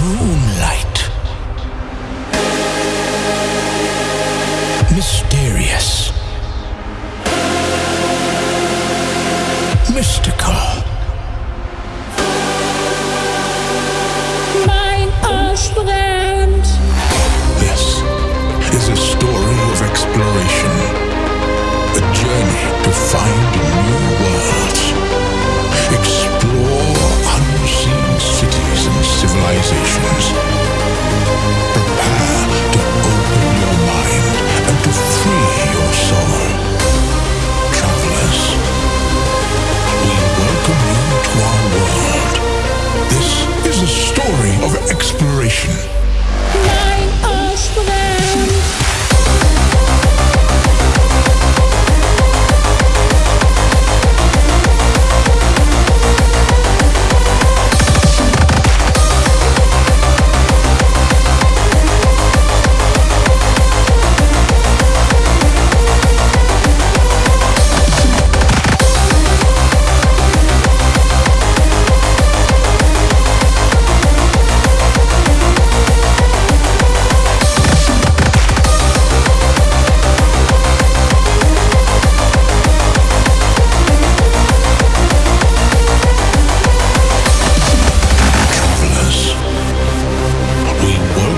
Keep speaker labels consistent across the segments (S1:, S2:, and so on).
S1: Moonlight. Mysterious. Mystical.
S2: Mein
S1: Arschbrett.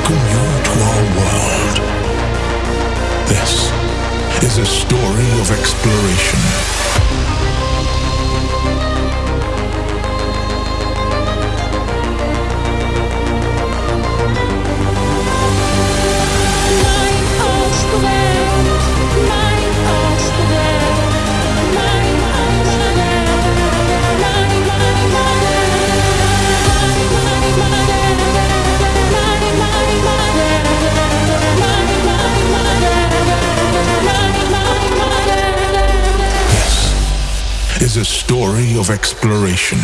S1: welcome you to our world. This is a story of exploration. is a story of exploration.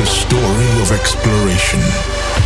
S1: a story of exploration.